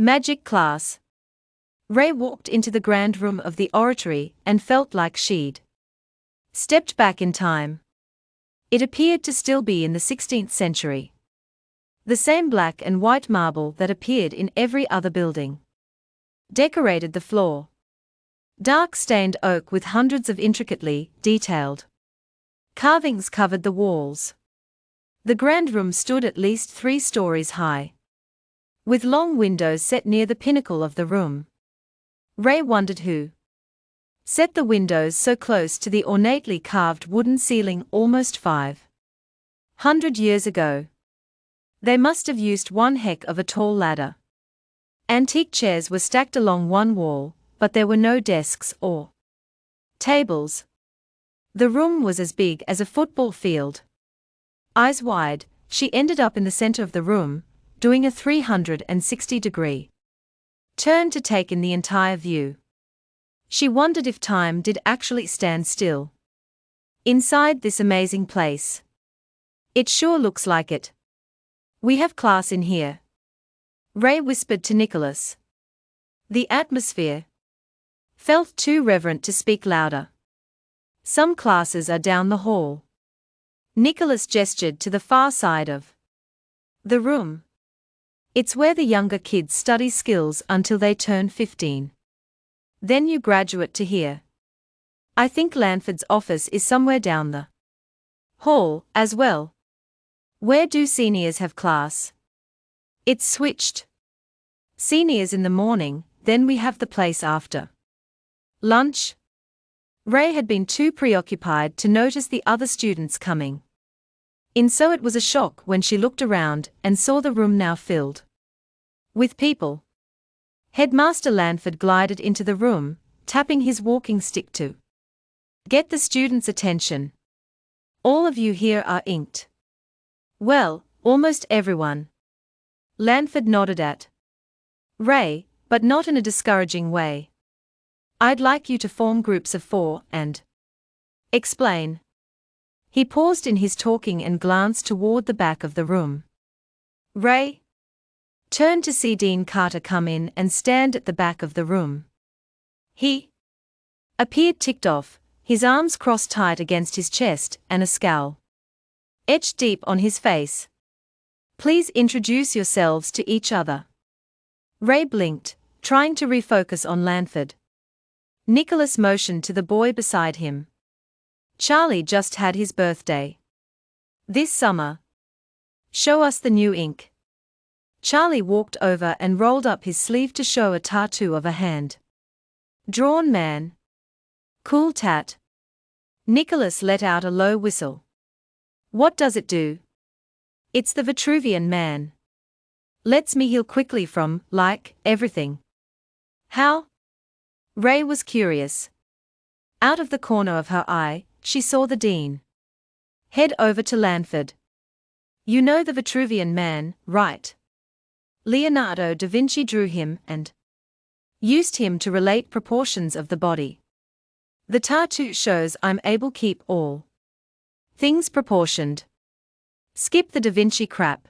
Magic class. Ray walked into the grand room of the oratory and felt like she'd stepped back in time. It appeared to still be in the 16th century. The same black and white marble that appeared in every other building decorated the floor. Dark stained oak with hundreds of intricately detailed carvings covered the walls. The grand room stood at least three stories high. With long windows set near the pinnacle of the room. Ray wondered who set the windows so close to the ornately carved wooden ceiling almost five hundred years ago. They must have used one heck of a tall ladder. Antique chairs were stacked along one wall, but there were no desks or tables. The room was as big as a football field. Eyes wide, she ended up in the center of the room, doing a 360 degree turn to take in the entire view. She wondered if time did actually stand still. Inside this amazing place. It sure looks like it. We have class in here. Ray whispered to Nicholas. The atmosphere felt too reverent to speak louder. Some classes are down the hall. Nicholas gestured to the far side of the room. It's where the younger kids study skills until they turn 15. Then you graduate to here. I think Lanford's office is somewhere down the hall, as well. Where do seniors have class? It's switched. Seniors in the morning, then we have the place after. Lunch? Ray had been too preoccupied to notice the other students coming. In so it was a shock when she looked around and saw the room now filled with people. Headmaster Lanford glided into the room, tapping his walking stick to get the students' attention. All of you here are inked. Well, almost everyone. Lanford nodded at Ray, but not in a discouraging way. I'd like you to form groups of four and explain. He paused in his talking and glanced toward the back of the room. Ray turned to see Dean Carter come in and stand at the back of the room. He appeared ticked off, his arms crossed tight against his chest and a scowl etched deep on his face. Please introduce yourselves to each other. Ray blinked, trying to refocus on Lanford. Nicholas motioned to the boy beside him. Charlie just had his birthday. This summer. Show us the new ink. Charlie walked over and rolled up his sleeve to show a tattoo of a hand. Drawn man. Cool tat. Nicholas let out a low whistle. What does it do? It's the Vitruvian man. Lets me heal quickly from, like, everything. How? Ray was curious. Out of the corner of her eye, she saw the dean. Head over to Lanford. You know the Vitruvian man, right? Leonardo da Vinci drew him and used him to relate proportions of the body. The tattoo shows I'm able keep all things proportioned. Skip the Da Vinci crap.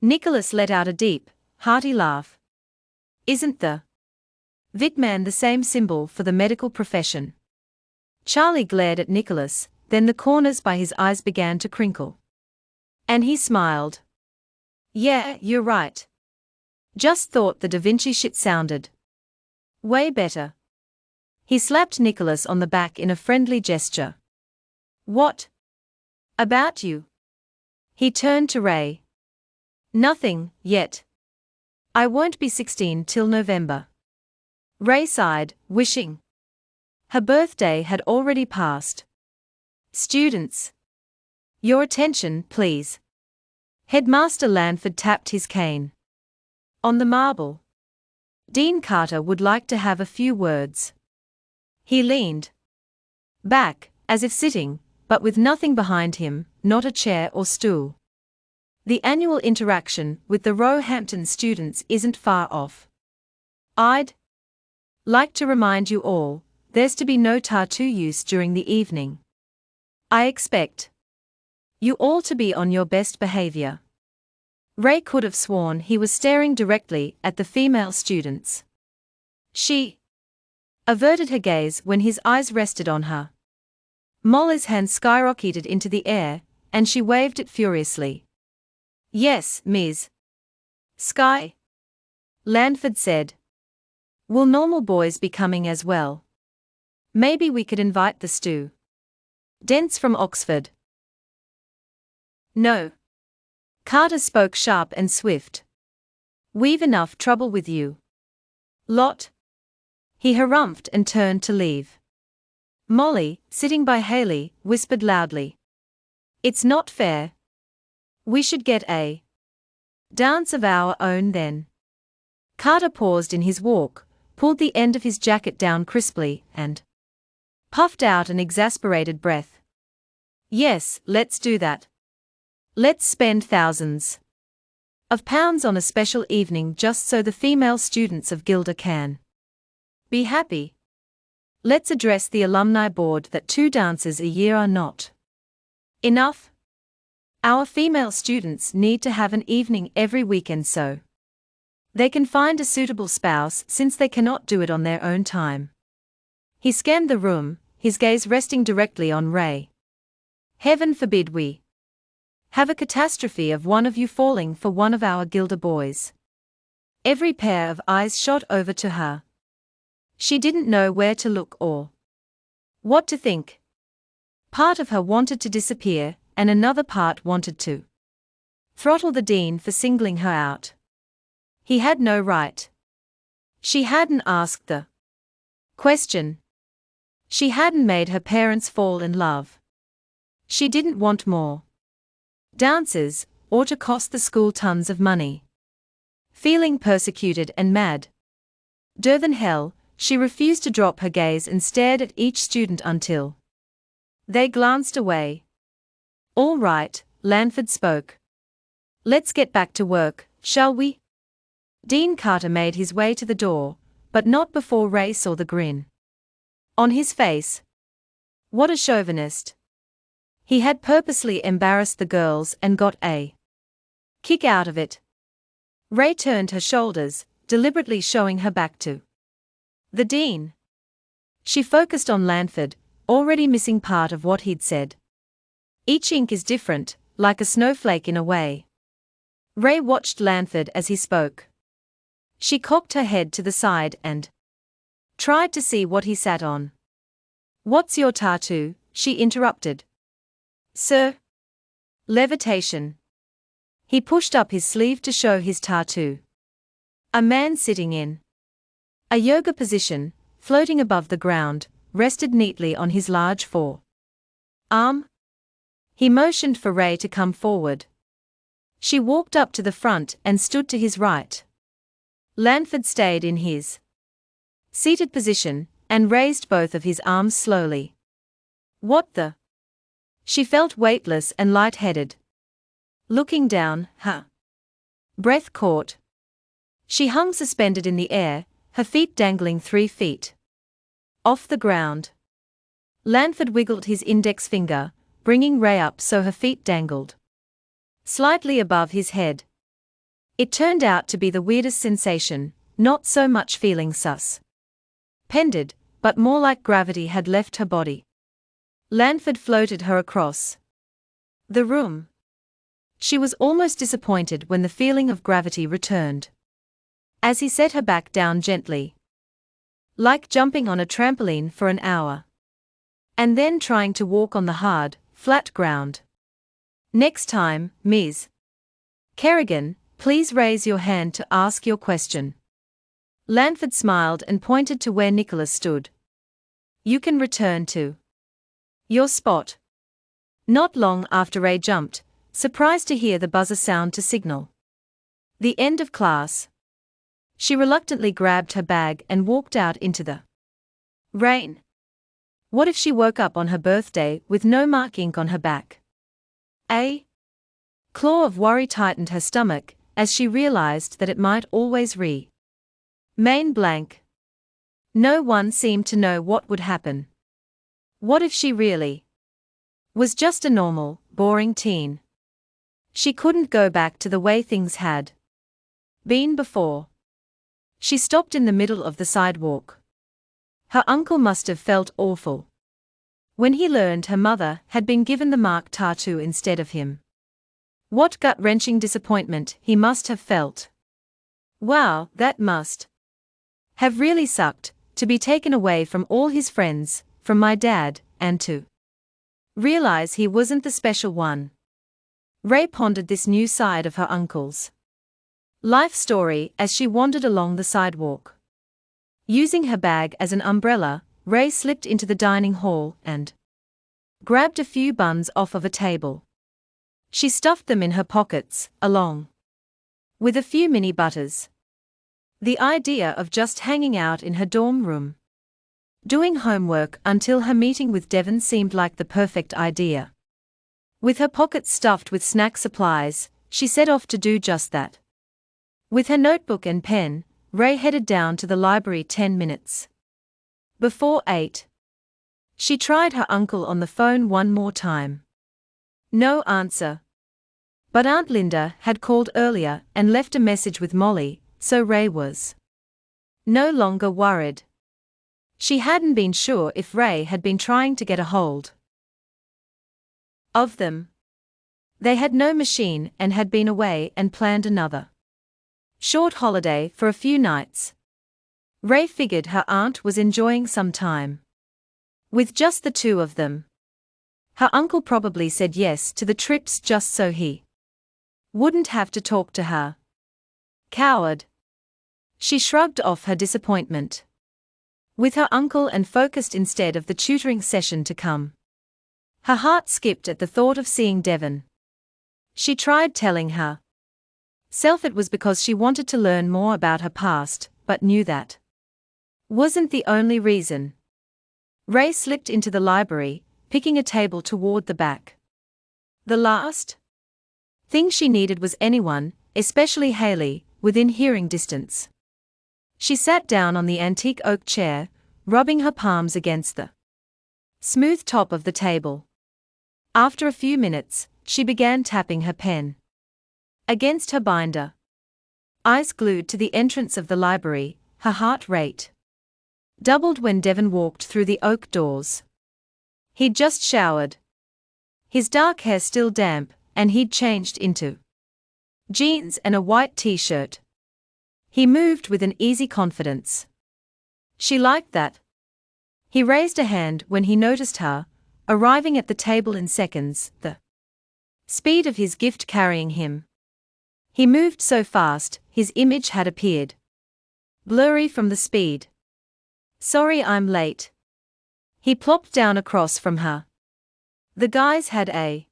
Nicholas let out a deep, hearty laugh. Isn't the Vitman the same symbol for the medical profession? Charlie glared at Nicholas, then the corners by his eyes began to crinkle. And he smiled. Yeah, you're right. Just thought the Da Vinci shit sounded way better. He slapped Nicholas on the back in a friendly gesture. What? About you? He turned to Ray. Nothing, yet. I won't be 16 till November. Ray sighed, wishing. Her birthday had already passed. Students. Your attention, please. Headmaster Lanford tapped his cane. On the marble. Dean Carter would like to have a few words. He leaned back, as if sitting, but with nothing behind him, not a chair or stool. The annual interaction with the Roehampton students isn't far off. I'd like to remind you all there's to be no tattoo use during the evening. I expect you all to be on your best behavior. Ray could have sworn he was staring directly at the female students. She averted her gaze when his eyes rested on her. Molly's hand skyrocketed into the air, and she waved it furiously. Yes, Ms. Sky. Lanford said. Will normal boys be coming as well? Maybe we could invite the stew. Dents from Oxford. No. Carter spoke sharp and swift. We've enough trouble with you. Lot. He harumphed and turned to leave. Molly, sitting by Haley, whispered loudly. It's not fair. We should get a dance of our own then. Carter paused in his walk, pulled the end of his jacket down crisply, and puffed out an exasperated breath. Yes, let's do that. Let's spend thousands of pounds on a special evening just so the female students of Gilder can be happy. Let's address the alumni board that two dances a year are not enough. Our female students need to have an evening every weekend so they can find a suitable spouse since they cannot do it on their own time. He scanned the room, his gaze resting directly on Ray. Heaven forbid we have a catastrophe of one of you falling for one of our Gilder boys. Every pair of eyes shot over to her. She didn't know where to look or what to think. Part of her wanted to disappear, and another part wanted to throttle the dean for singling her out. He had no right. She hadn't asked the question. She hadn't made her parents fall in love. She didn't want more dances, or to cost the school tons of money. Feeling persecuted and mad. than hell, she refused to drop her gaze and stared at each student until they glanced away. All right, Lanford spoke. Let's get back to work, shall we? Dean Carter made his way to the door, but not before Ray saw the grin. On his face. What a chauvinist. He had purposely embarrassed the girls and got a kick out of it. Ray turned her shoulders, deliberately showing her back to the dean. She focused on Lanford, already missing part of what he'd said. Each ink is different, like a snowflake in a way. Ray watched Lanford as he spoke. She cocked her head to the side and tried to see what he sat on. What's your tattoo? she interrupted. Sir? Levitation. He pushed up his sleeve to show his tattoo. A man sitting in a yoga position, floating above the ground, rested neatly on his large fore arm. He motioned for Ray to come forward. She walked up to the front and stood to his right. Lanford stayed in his seated position and raised both of his arms slowly. What the? She felt weightless and light-headed. Looking down, her breath caught. She hung suspended in the air, her feet dangling three feet off the ground. Lanford wiggled his index finger, bringing Ray up so her feet dangled slightly above his head. It turned out to be the weirdest sensation, not so much feeling sus. Pended, but more like gravity had left her body. Lanford floated her across the room. She was almost disappointed when the feeling of gravity returned. As he set her back down gently. Like jumping on a trampoline for an hour. And then trying to walk on the hard, flat ground. Next time, Ms. Kerrigan, please raise your hand to ask your question. Lanford smiled and pointed to where Nicholas stood. You can return to your spot. Not long after Ray jumped, surprised to hear the buzzer sound to signal the end of class. She reluctantly grabbed her bag and walked out into the rain. What if she woke up on her birthday with no mark ink on her back? A claw of worry tightened her stomach as she realized that it might always re main blank. No one seemed to know what would happen. What if she really was just a normal, boring teen? She couldn't go back to the way things had been before. She stopped in the middle of the sidewalk. Her uncle must have felt awful. When he learned her mother had been given the mark tattoo instead of him. What gut wrenching disappointment he must have felt. Wow, that must have really sucked, to be taken away from all his friends, from my dad, and to realize he wasn't the special one. Ray pondered this new side of her uncle's life story as she wandered along the sidewalk. Using her bag as an umbrella, Ray slipped into the dining hall and grabbed a few buns off of a table. She stuffed them in her pockets, along with a few mini butters. The idea of just hanging out in her dorm room, doing homework until her meeting with Devon seemed like the perfect idea. With her pockets stuffed with snack supplies, she set off to do just that. With her notebook and pen, Ray headed down to the library 10 minutes before 8. She tried her uncle on the phone one more time. No answer. But Aunt Linda had called earlier and left a message with Molly, so Ray was no longer worried. She hadn't been sure if Ray had been trying to get a hold of them. They had no machine and had been away and planned another short holiday for a few nights. Ray figured her aunt was enjoying some time with just the two of them. Her uncle probably said yes to the trips just so he wouldn't have to talk to her. Coward. She shrugged off her disappointment with her uncle and focused instead of the tutoring session to come. Her heart skipped at the thought of seeing Devon. She tried telling her self it was because she wanted to learn more about her past, but knew that wasn't the only reason. Ray slipped into the library, picking a table toward the back. The last thing she needed was anyone, especially Haley, within hearing distance. She sat down on the antique oak chair, rubbing her palms against the smooth top of the table. After a few minutes, she began tapping her pen against her binder. Eyes glued to the entrance of the library, her heart rate doubled when Devon walked through the oak doors. He'd just showered. His dark hair still damp, and he'd changed into jeans and a white t shirt. He moved with an easy confidence. She liked that. He raised a hand when he noticed her, arriving at the table in seconds, the speed of his gift carrying him. He moved so fast, his image had appeared blurry from the speed. Sorry I'm late. He plopped down across from her. The guys had a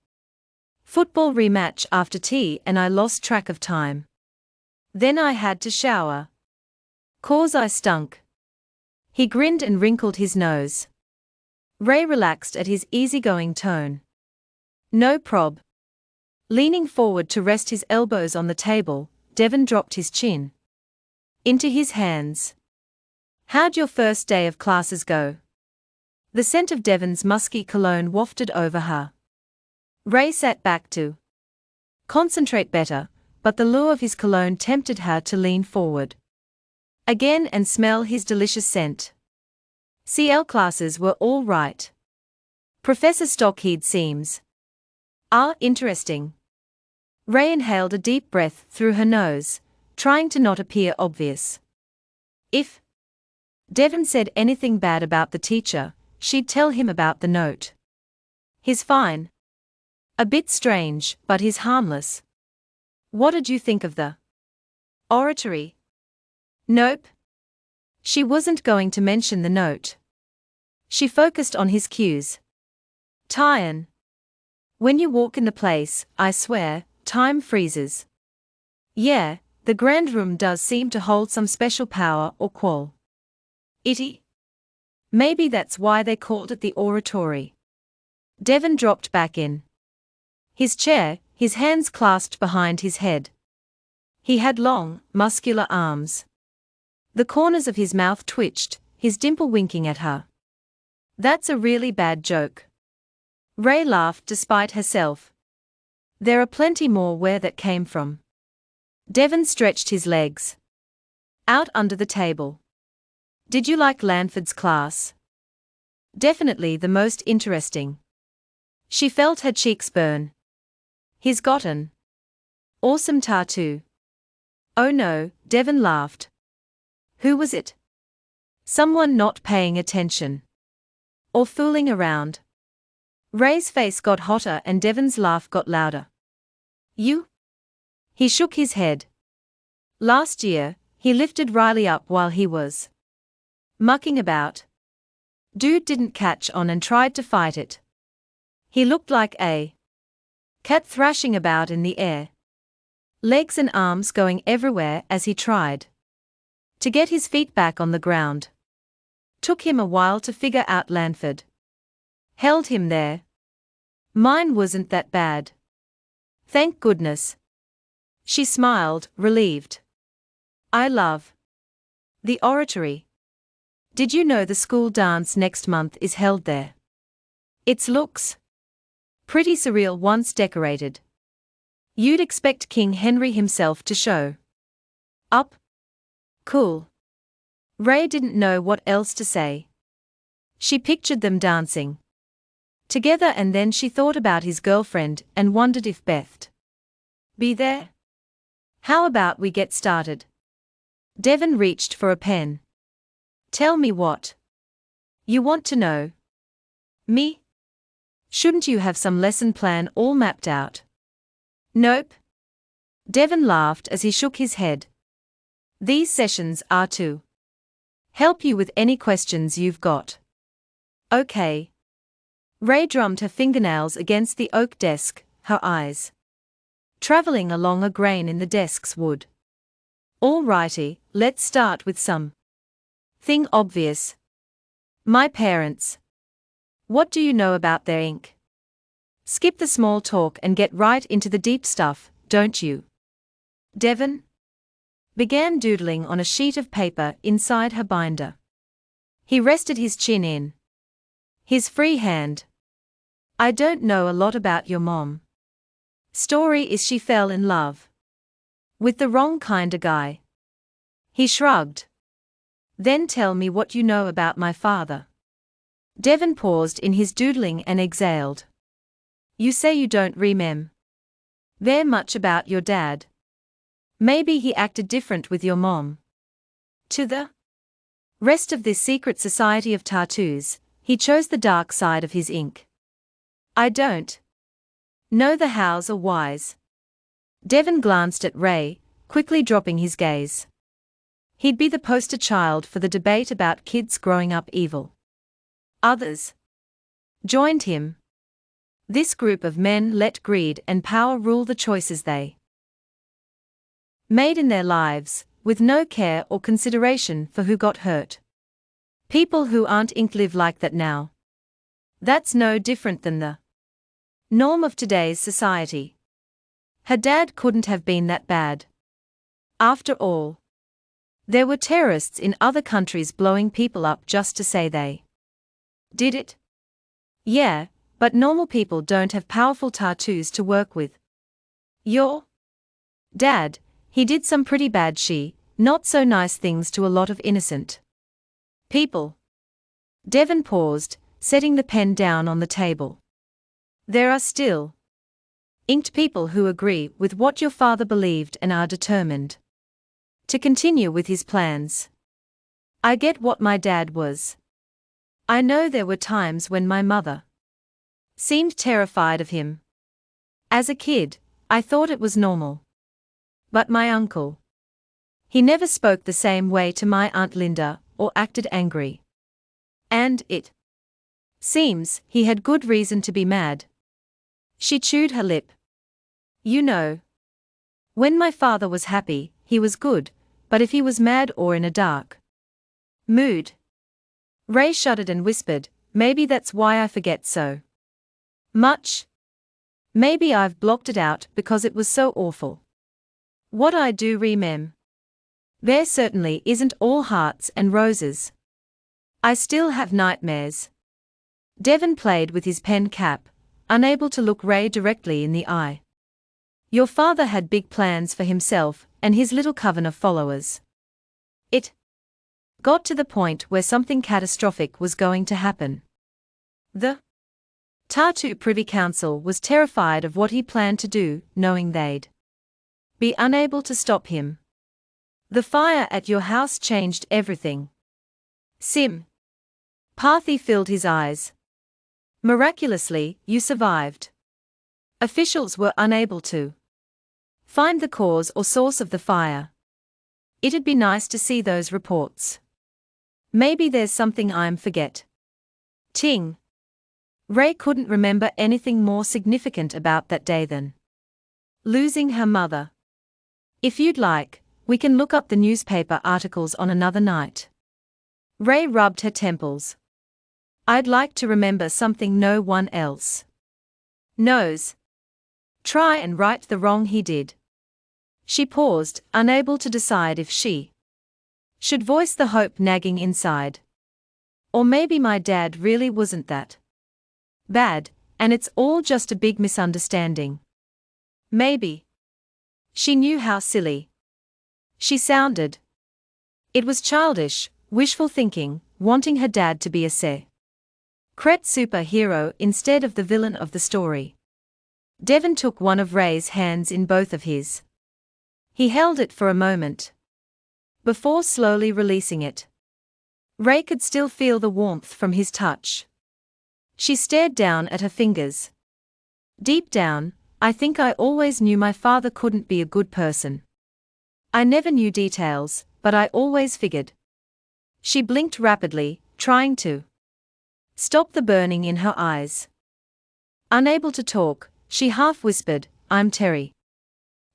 football rematch after tea and I lost track of time. Then I had to shower. Cause I stunk. He grinned and wrinkled his nose. Ray relaxed at his easygoing tone. No prob. Leaning forward to rest his elbows on the table, Devon dropped his chin into his hands. How'd your first day of classes go? The scent of Devon's musky cologne wafted over her. Ray sat back to concentrate better, but the lure of his cologne tempted her to lean forward again and smell his delicious scent. CL classes were all right. Professor Stockheed seems. Ah, interesting. Ray inhaled a deep breath through her nose, trying to not appear obvious. If Devon said anything bad about the teacher, she'd tell him about the note. He's fine. A bit strange, but he's harmless. What did you think of the oratory? Nope. She wasn't going to mention the note. She focused on his cues. Tyan. When you walk in the place, I swear, time freezes. Yeah, the grand room does seem to hold some special power or qual. Itty. Maybe that's why they called it the oratory. Devon dropped back in his chair, his hands clasped behind his head. He had long, muscular arms. The corners of his mouth twitched, his dimple winking at her. That's a really bad joke. Ray laughed despite herself. There are plenty more where that came from. Devon stretched his legs. Out under the table. Did you like Lanford's class? Definitely the most interesting. She felt her cheeks burn. He's got an awesome tattoo. Oh no, Devon laughed. Who was it? Someone not paying attention. Or fooling around. Ray's face got hotter and Devon's laugh got louder. You? He shook his head. Last year, he lifted Riley up while he was mucking about. Dude didn't catch on and tried to fight it. He looked like a cat thrashing about in the air. Legs and arms going everywhere as he tried to get his feet back on the ground. Took him a while to figure out Lanford. Held him there. Mine wasn't that bad. Thank goodness. She smiled, relieved. I love the oratory. Did you know the school dance next month is held there? Its looks pretty surreal once decorated. You'd expect King Henry himself to show up. Cool. Ray didn't know what else to say. She pictured them dancing together and then she thought about his girlfriend and wondered if Beth'd be there. How about we get started? Devon reached for a pen. Tell me what you want to know. Me? Shouldn't you have some lesson plan all mapped out? Nope. Devon laughed as he shook his head. These sessions are to help you with any questions you've got. Okay. Ray drummed her fingernails against the oak desk, her eyes traveling along a grain in the desk's wood. Alrighty, let's start with some thing obvious. My parents. What do you know about their ink? Skip the small talk and get right into the deep stuff, don't you? Devon began doodling on a sheet of paper inside her binder. He rested his chin in his free hand. I don't know a lot about your mom. Story is she fell in love with the wrong kinda guy. He shrugged. Then tell me what you know about my father. Devon paused in his doodling and exhaled. You say you don't remem. There much about your dad. Maybe he acted different with your mom. To the rest of this secret society of tattoos, he chose the dark side of his ink. I don't know the hows or whys. Devon glanced at Ray, quickly dropping his gaze. He'd be the poster child for the debate about kids growing up evil. Others joined him. This group of men let greed and power rule the choices they made in their lives, with no care or consideration for who got hurt. People who aren't inked live like that now. That's no different than the norm of today's society. Her dad couldn't have been that bad. After all, there were terrorists in other countries blowing people up just to say they did it. Yeah, but normal people don't have powerful tattoos to work with. Your dad, he did some pretty bad she, not so nice things to a lot of innocent people. Devon paused, setting the pen down on the table. There are still inked people who agree with what your father believed and are determined to continue with his plans. I get what my dad was. I know there were times when my mother seemed terrified of him. As a kid, I thought it was normal. But my uncle. He never spoke the same way to my Aunt Linda or acted angry. And it seems he had good reason to be mad. She chewed her lip. You know. When my father was happy, he was good, but if he was mad or in a dark mood. Ray shuddered and whispered, Maybe that's why I forget so much. Maybe I've blocked it out because it was so awful. What I do remem. There certainly isn't all hearts and roses. I still have nightmares. Devon played with his pen cap, unable to look Ray directly in the eye. Your father had big plans for himself and his little coven of followers. Got to the point where something catastrophic was going to happen. The Tattoo Privy Council was terrified of what he planned to do, knowing they'd be unable to stop him. The fire at your house changed everything. Sim. Parthi filled his eyes. Miraculously, you survived. Officials were unable to find the cause or source of the fire. It'd be nice to see those reports. Maybe there's something I'm forget. Ting. Ray couldn't remember anything more significant about that day than losing her mother. If you'd like, we can look up the newspaper articles on another night. Ray rubbed her temples. I'd like to remember something no one else knows. Try and right the wrong he did. She paused, unable to decide if she should voice the hope nagging inside. Or maybe my dad really wasn't that bad, and it's all just a big misunderstanding. Maybe. She knew how silly she sounded. It was childish, wishful thinking, wanting her dad to be a se. Cret superhero instead of the villain of the story. Devon took one of Ray's hands in both of his. He held it for a moment. Before slowly releasing it. Ray could still feel the warmth from his touch. She stared down at her fingers. Deep down, I think I always knew my father couldn't be a good person. I never knew details, but I always figured. She blinked rapidly, trying to Stop the burning in her eyes. Unable to talk, she half whispered, I'm Terry.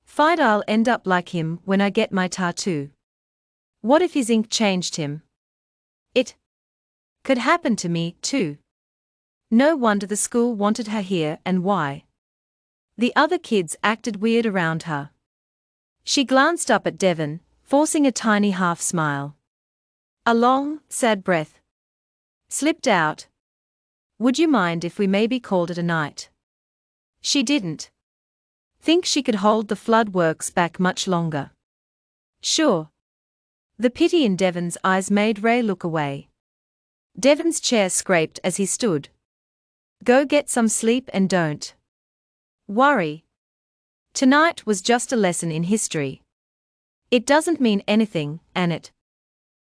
Fight I'll end up like him when I get my tattoo. What if his ink changed him? It could happen to me, too. No wonder the school wanted her here and why. The other kids acted weird around her. She glanced up at Devon, forcing a tiny half smile. A long, sad breath slipped out, would you mind if we maybe called it a night? She didn't think she could hold the flood works back much longer. Sure. The pity in Devon's eyes made Ray look away. Devon's chair scraped as he stood. Go get some sleep and don't worry. Tonight was just a lesson in history. It doesn't mean anything, and it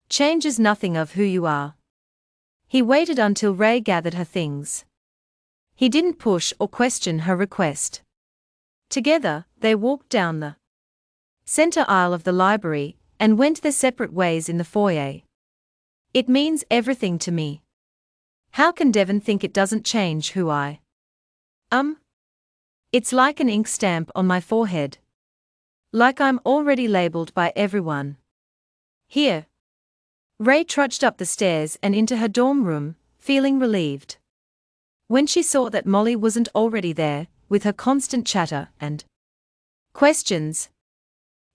changes nothing of who you are. He waited until Ray gathered her things. He didn't push or question her request. Together, they walked down the center aisle of the library and went their separate ways in the foyer. It means everything to me. How can Devon think it doesn't change who I um? It's like an ink stamp on my forehead. Like I'm already labeled by everyone. Here, Ray trudged up the stairs and into her dorm room, feeling relieved. When she saw that Molly wasn't already there, with her constant chatter and questions,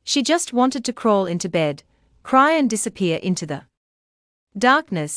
she just wanted to crawl into bed, cry and disappear into the darkness.